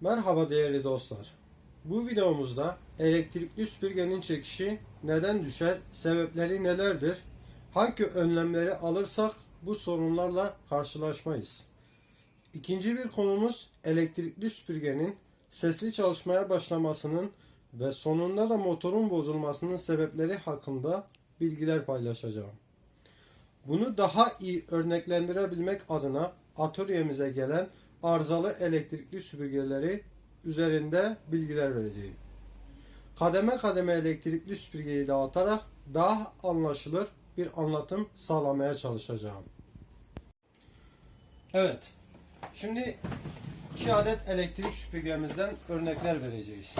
Merhaba değerli dostlar. Bu videomuzda elektrikli süpürgenin çekişi neden düşer, sebepleri nelerdir, hangi önlemleri alırsak bu sorunlarla karşılaşmayız. İkinci bir konumuz elektrikli süpürgenin sesli çalışmaya başlamasının ve sonunda da motorun bozulmasının sebepleri hakkında bilgiler paylaşacağım. Bunu daha iyi örneklendirebilmek adına atölyemize gelen arızalı elektrikli süpürgeleri üzerinde bilgiler vereceğim. Kademe kademe elektrikli süpürgeyi dağıtarak daha anlaşılır bir anlatım sağlamaya çalışacağım. Evet. Şimdi iki adet elektrik süpürgemizden örnekler vereceğiz.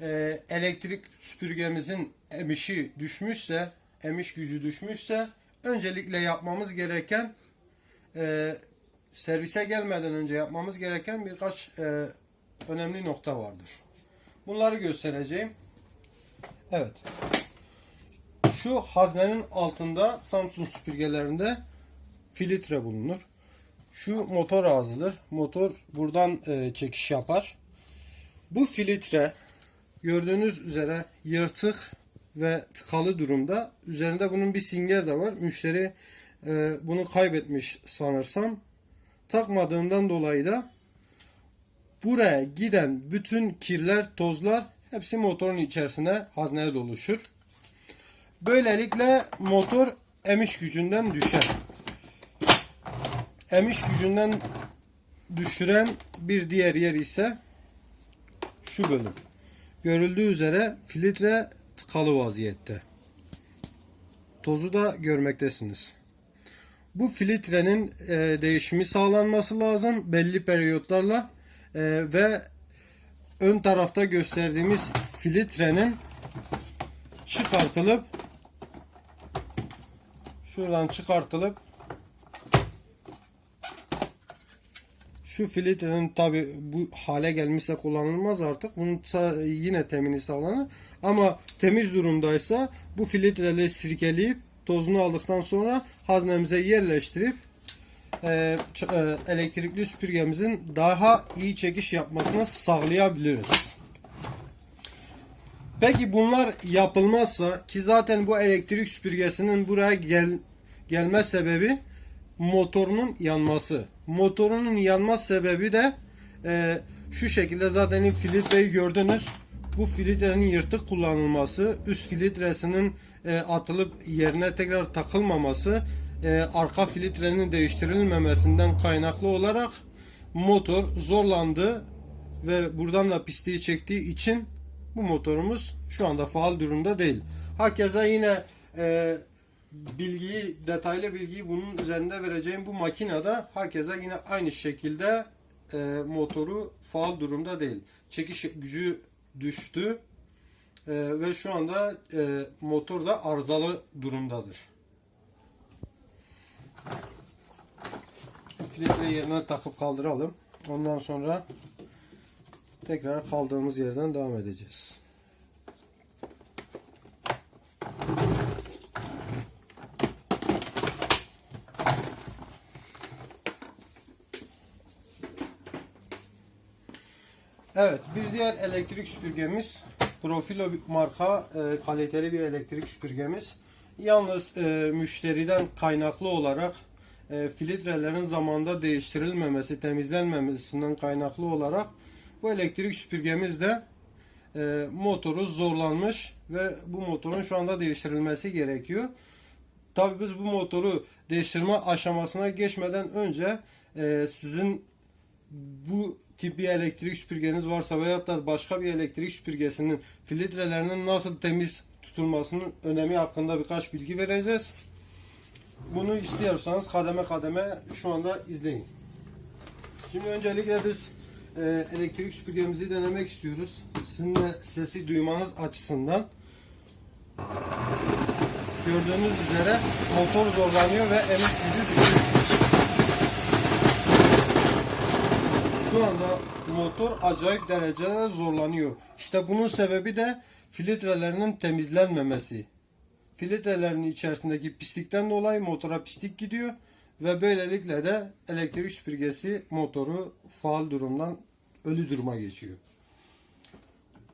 Ee, elektrik süpürgemizin emişi düşmüşse, emiş gücü düşmüşse öncelikle yapmamız gereken e, servise gelmeden önce yapmamız gereken birkaç e, önemli nokta vardır. Bunları göstereceğim. Evet. Şu haznenin altında Samsung süpürgelerinde filtre bulunur. Şu motor ağzıdır. Motor buradan e, çekiş yapar. Bu filtre gördüğünüz üzere yırtık ve tıkalı durumda. Üzerinde bunun bir singer de var. Müşteri e, bunu kaybetmiş sanırsam. Takmadığından dolayı da buraya giden bütün kirler, tozlar hepsi motorun içerisine hazneye doluşur. Böylelikle motor emiş gücünden düşer. Emiş gücünden düşüren bir diğer yer ise şu bölüm. Görüldüğü üzere filtre tıkalı vaziyette. Tozu da görmektesiniz. Bu filtrenin e, değişimi sağlanması lazım belli periyotlarla e, ve ön tarafta gösterdiğimiz filtrenin çıkartılıp şuradan çıkartılıp şu filtrenin tabi bu hale gelmişse kullanılmaz artık. Bunun yine temini sağlanır. Ama temiz durumdaysa bu filtreleri sirkeleyip tozunu aldıktan sonra haznemize yerleştirip e, e, elektrikli süpürgemizin daha iyi çekiş yapmasını sağlayabiliriz. Peki bunlar yapılmazsa ki zaten bu elektrik süpürgesinin buraya gel, gelme sebebi motorunun yanması. Motorunun yanma sebebi de e, şu şekilde zaten filtreyi gördünüz. Bu filtrenin yırtık kullanılması, üst filtresinin e, atılıp yerine tekrar takılmaması, e, arka filtrenin değiştirilmemesinden kaynaklı olarak motor zorlandı ve buradan da pisliği çektiği için bu motorumuz şu anda faal durumda değil. Hakeza yine e, bilgiyi, detaylı bilgiyi bunun üzerinde vereceğim bu makinede hakeza yine aynı şekilde e, motoru faal durumda değil. Çekiş gücü düştü e, ve şu anda e, motor da arızalı durumdadır. Filtre yerine takıp kaldıralım. Ondan sonra tekrar kaldığımız yerden devam edeceğiz. Evet, bir diğer elektrik süpürgemiz Profilo marka e, kaliteli bir elektrik süpürgemiz. Yalnız e, müşteriden kaynaklı olarak e, filtrelerin zamanında değiştirilmemesi, temizlenmemesinden kaynaklı olarak bu elektrik süpürgemiz de e, motoru zorlanmış ve bu motorun şu anda değiştirilmesi gerekiyor. Tabii biz bu motoru değiştirme aşamasına geçmeden önce e, sizin bu tip bir elektrik süpürgeniz varsa veyahut da başka bir elektrik süpürgesinin filtrelerinin nasıl temiz tutulmasının önemi hakkında birkaç bilgi vereceğiz. Bunu istiyorsanız kademe kademe şu anda izleyin. Şimdi öncelikle biz e, elektrik süpürgemizi denemek istiyoruz. Sizin sesi duymanız açısından. Gördüğünüz üzere motor zorlanıyor ve emiş gücü düşüyor. Şu anda motor acayip derecede zorlanıyor. İşte bunun sebebi de filtrelerinin temizlenmemesi. Filtrelerin içerisindeki pislikten dolayı motora pislik gidiyor ve böylelikle de elektrik süpürgesi motoru faal durumdan ölü duruma geçiyor.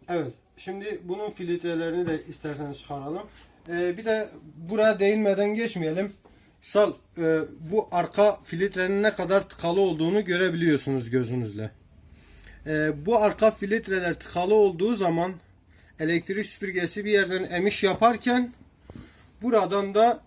Evet. Şimdi bunun filtrelerini de isterseniz çıkaralım. Ee, bir de buraya değinmeden geçmeyelim. Sal e, bu arka filtrenin ne kadar tıkalı olduğunu görebiliyorsunuz gözünüzle. Ee, bu arka filtreler tıkalı olduğu zaman elektrik süpürgesi bir yerden emiş yaparken buradan da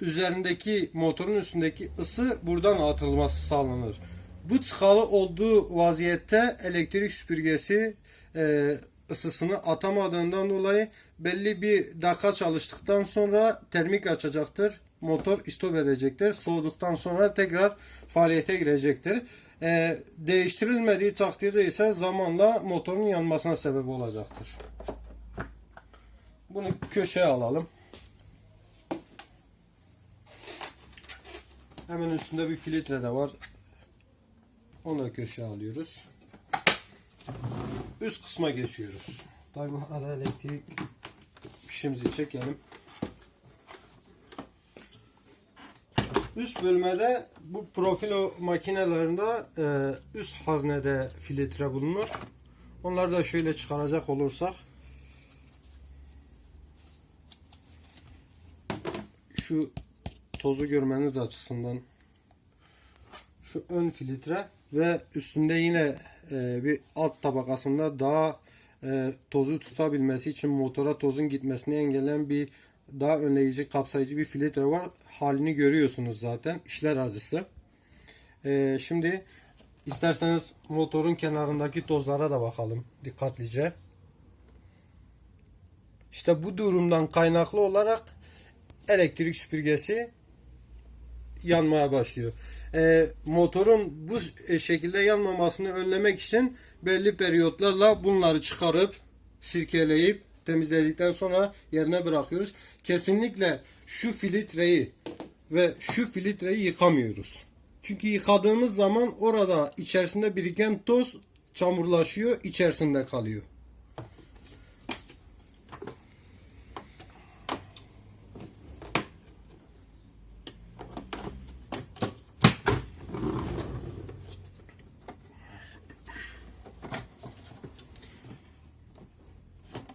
üzerindeki motorun üstündeki ısı buradan atılması sağlanır. Bu tıkalı olduğu vaziyette elektrik süpürgesi e, ısısını atamadığından dolayı belli bir dakika çalıştıktan sonra termik açacaktır. Motor istop edecektir. Soğuduktan sonra tekrar faaliyete girecektir. E, değiştirilmediği takdirde ise zamanla motorun yanmasına sebep olacaktır. Bunu köşeye alalım. Hemen üstünde bir filtre de var. Onu da köşeye alıyoruz. Üst kısma geçiyoruz. Tabi bu arada elektrik fişimizi çekelim. Üst bölmede bu profilo makinelerinde e, üst haznede filtre bulunur. Onları da şöyle çıkaracak olursak şu tozu görmeniz açısından şu ön filtre ve üstünde yine e, bir alt tabakasında daha e, tozu tutabilmesi için motora tozun gitmesini engelleyen bir daha önleyici kapsayıcı bir filtre var. Halini görüyorsunuz zaten. İşler acısı. E, şimdi isterseniz motorun kenarındaki tozlara da bakalım dikkatlice. İşte bu durumdan kaynaklı olarak elektrik süpürgesi yanmaya başlıyor. E, motorun bu şekilde yanmamasını önlemek için belli periyotlarla bunları çıkarıp sirkeleyip temizledikten sonra yerine bırakıyoruz. Kesinlikle şu filtreyi ve şu filtreyi yıkamıyoruz. Çünkü yıkadığımız zaman orada içerisinde biriken toz çamurlaşıyor, içerisinde kalıyor.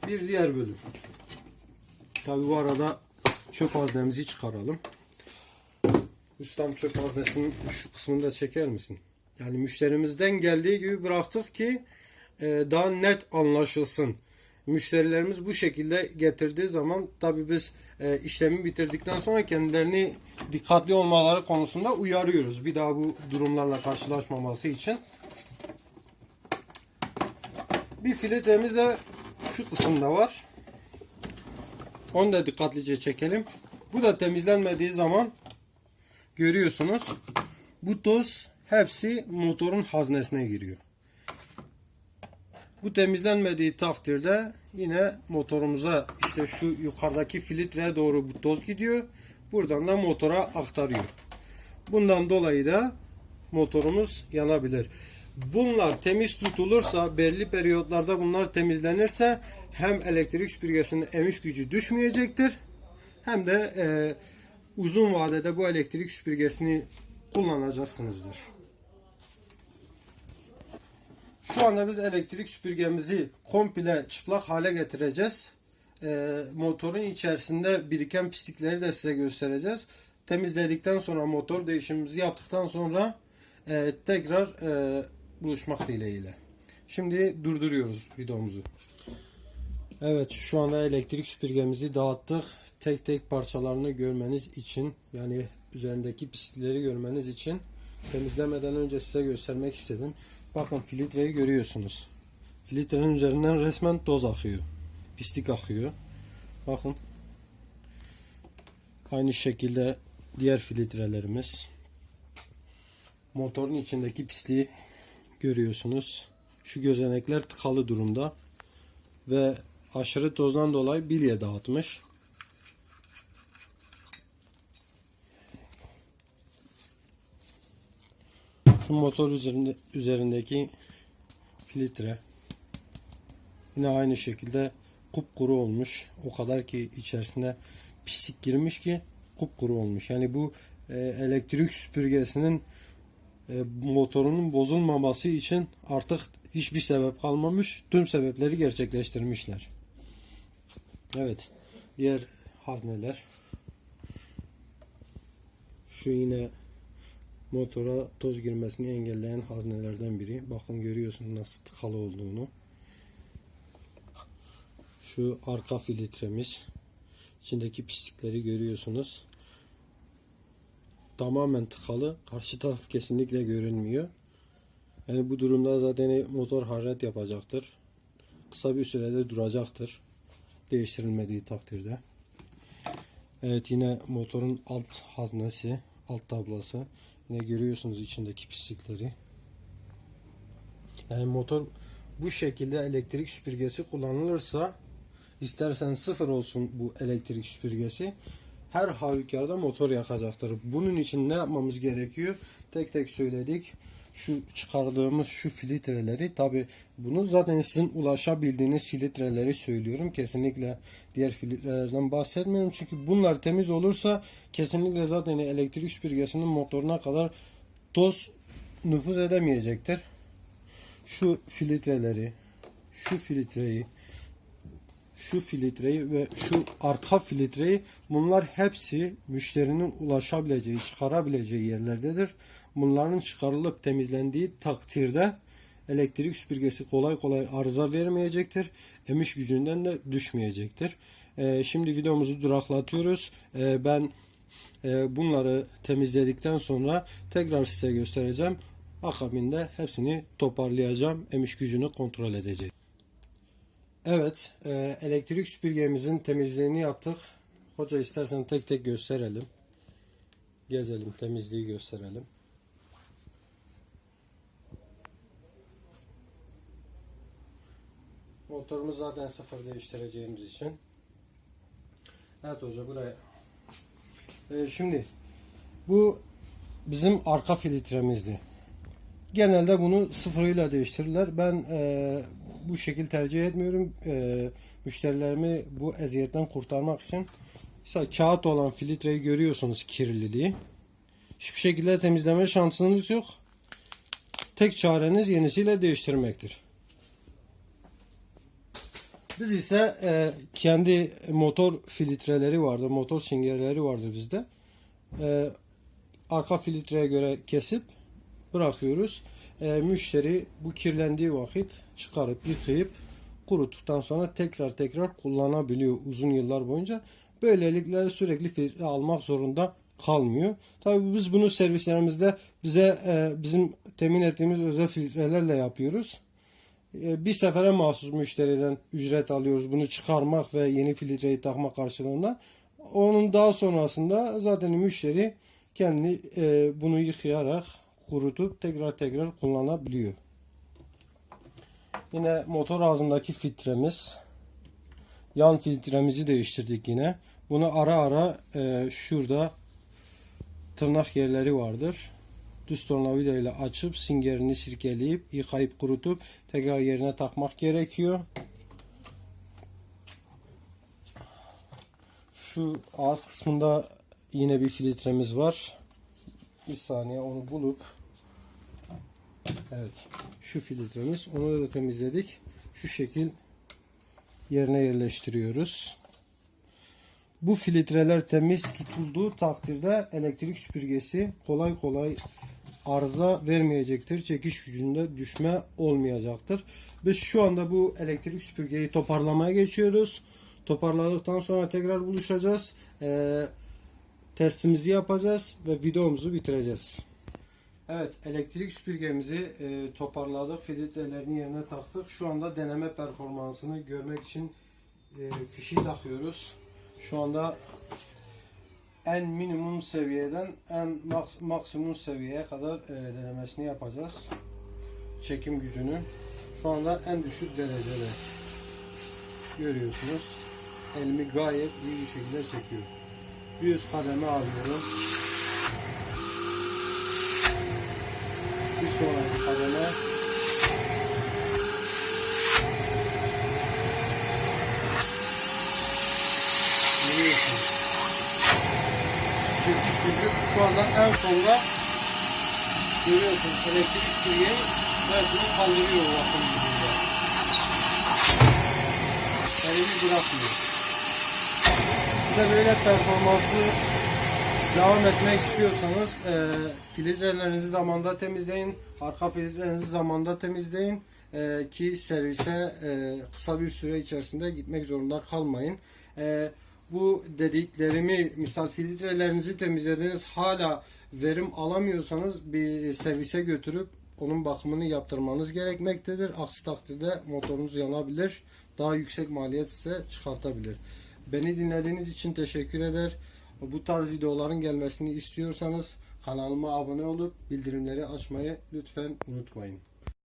Bir diğer bölüm. Tabi bu arada çöp haznemizi çıkaralım. Ustam çöp haznesinin şu kısmını da çeker misin? Yani müşterimizden geldiği gibi bıraktık ki e, daha net anlaşılsın. Müşterilerimiz bu şekilde getirdiği zaman tabi biz e, işlemi bitirdikten sonra kendilerini dikkatli olmaları konusunda uyarıyoruz. Bir daha bu durumlarla karşılaşmaması için. Bir filtremiz de şu kısımda var. Onu da dikkatlice çekelim. Bu da temizlenmediği zaman görüyorsunuz. Bu toz hepsi motorun haznesine giriyor. Bu temizlenmediği takdirde yine motorumuza işte şu yukarıdaki filtreye doğru bu toz gidiyor. Buradan da motora aktarıyor. Bundan dolayı da motorumuz yanabilir. Bunlar temiz tutulursa, belli periyotlarda bunlar temizlenirse hem elektrik süpürgesinin emiş gücü düşmeyecektir hem de e, uzun vadede bu elektrik süpürgesini kullanacaksınızdır. Şu anda biz elektrik süpürgemizi komple çıplak hale getireceğiz. E, motorun içerisinde biriken pislikleri de size göstereceğiz. Temizledikten sonra motor değişimimizi yaptıktan sonra e, tekrar e, buluşmak dileğiyle. Şimdi durduruyoruz videomuzu. Evet şu anda elektrik süpürgemizi dağıttık. Tek tek parçalarını görmeniz için yani üzerindeki pislikleri görmeniz için temizlemeden önce size göstermek istedim. Bakın filtreyi görüyorsunuz. Filtrenin üzerinden resmen toz akıyor. Pislik akıyor. Bakın. Aynı şekilde diğer filtrelerimiz. Motorun içindeki pisliği görüyorsunuz. Şu gözenekler tıkalı durumda ve aşırı tozdan dolayı bilye dağıtmış. Şu motor üzerinde, üzerindeki filtre yine aynı şekilde kupkuru olmuş. O kadar ki içerisine pislik girmiş ki kupkuru olmuş. Yani bu e, elektrik süpürgesinin motorunun bozulmaması için artık hiçbir sebep kalmamış. Tüm sebepleri gerçekleştirmişler. Evet. Diğer hazneler. Şu yine motora toz girmesini engelleyen haznelerden biri. Bakın görüyorsunuz nasıl tıkalı olduğunu. Şu arka filtremiz. İçindeki pislikleri görüyorsunuz. Tamamen tıkalı. Karşı taraf kesinlikle görünmüyor. Yani bu durumda zaten motor hararet yapacaktır. Kısa bir sürede duracaktır. Değiştirilmediği takdirde. Evet yine motorun alt haznesi, alt tablası. Yine görüyorsunuz içindeki pislikleri. Yani motor bu şekilde elektrik süpürgesi kullanılırsa istersen sıfır olsun bu elektrik süpürgesi her halükarda motor yakacaktır. Bunun için ne yapmamız gerekiyor? Tek tek söyledik. Şu çıkardığımız şu filtreleri tabi bunu zaten sizin ulaşabildiğiniz filtreleri söylüyorum. Kesinlikle diğer filtrelerden bahsetmiyorum. Çünkü bunlar temiz olursa kesinlikle zaten elektrik süpürgesinin motoruna kadar toz nüfuz edemeyecektir. Şu filtreleri, şu filtreyi, şu filtreyi ve şu arka filtreyi bunlar hepsi müşterinin ulaşabileceği, çıkarabileceği yerlerdedir. Bunların çıkarılıp temizlendiği takdirde elektrik süpürgesi kolay kolay arıza vermeyecektir. Emiş gücünden de düşmeyecektir. Ee, şimdi videomuzu duraklatıyoruz. Ee, ben e, bunları temizledikten sonra tekrar size göstereceğim. Akabinde hepsini toparlayacağım. Emiş gücünü kontrol edeceğim. Evet, e, elektrik süpürgemizin temizliğini yaptık. Hoca istersen tek tek gösterelim. Gezelim, temizliği gösterelim. Motorumuz zaten sıfır değiştireceğimiz için. Evet hoca buraya. E, şimdi bu bizim arka filtremizdi. Genelde bunu sıfırıyla değiştirirler. Ben e, bu şekil tercih etmiyorum. E, müşterilerimi bu eziyetten kurtarmak için mesela kağıt olan filtreyi görüyorsunuz kirliliği. Hiçbir şekilde temizleme şansınız yok. Tek çareniz yenisiyle değiştirmektir. Biz ise e, kendi motor filtreleri vardı, motor singerleri vardı bizde. E, arka filtreye göre kesip bırakıyoruz. E, müşteri bu kirlendiği vakit çıkarıp yıkayıp kuruttuktan sonra tekrar tekrar kullanabiliyor uzun yıllar boyunca. Böylelikle sürekli filtre almak zorunda kalmıyor. Tabii biz bunu servislerimizde bize e, bizim temin ettiğimiz özel filtrelerle yapıyoruz. E, bir sefere mahsus müşteriden ücret alıyoruz. Bunu çıkarmak ve yeni filtreyi takmak karşılığında. Onun daha sonrasında zaten müşteri kendi e, bunu yıkayarak kurutup tekrar tekrar kullanabiliyor. Yine motor ağzındaki filtremiz. Yan filtremizi değiştirdik yine. Bunu ara ara e, şurada tırnak yerleri vardır. Düz tornavida ile açıp singerini sirkeleyip yıkayıp kurutup tekrar yerine takmak gerekiyor. Şu ağız kısmında yine bir filtremiz var. Bir saniye onu bulup Evet. Şu filtremiz. Onu da temizledik. Şu şekil yerine yerleştiriyoruz. Bu filtreler temiz tutulduğu takdirde elektrik süpürgesi kolay kolay arıza vermeyecektir. Çekiş gücünde düşme olmayacaktır. Biz şu anda bu elektrik süpürgeyi toparlamaya geçiyoruz. Toparladıktan sonra tekrar buluşacağız. Ee, testimizi yapacağız ve videomuzu bitireceğiz. Evet, elektrik süpürgemizi e, toparladık, filtrelerini yerine taktık. Şu anda deneme performansını görmek için e, fişi takıyoruz. Şu anda en minimum seviyeden en maks maksimum seviyeye kadar e, denemesini yapacağız. Çekim gücünü. Şu anda en düşük derecede görüyorsunuz. Elimi gayet iyi bir şekilde çekiyor. Bir üst kademe alıyorum. Bir sonraki kademe. Çekiş gücü şu anda en sonda Görüyorsunuz elektrik süpürgeyi resmen kaldırıyor akım gücünde. Elini bırakmıyor. Size böyle performanslı devam etmek istiyorsanız e, filtrelerinizi zamanda temizleyin. Arka filtrelerinizi zamanda temizleyin. E, ki servise e, kısa bir süre içerisinde gitmek zorunda kalmayın. E, bu dediklerimi misal filtrelerinizi temizlediniz hala verim alamıyorsanız bir servise götürüp onun bakımını yaptırmanız gerekmektedir. Aksi takdirde motorunuz yanabilir. Daha yüksek maliyet size çıkartabilir. Beni dinlediğiniz için teşekkür eder. Bu tarz videoların gelmesini istiyorsanız kanalıma abone olup bildirimleri açmayı lütfen unutmayın.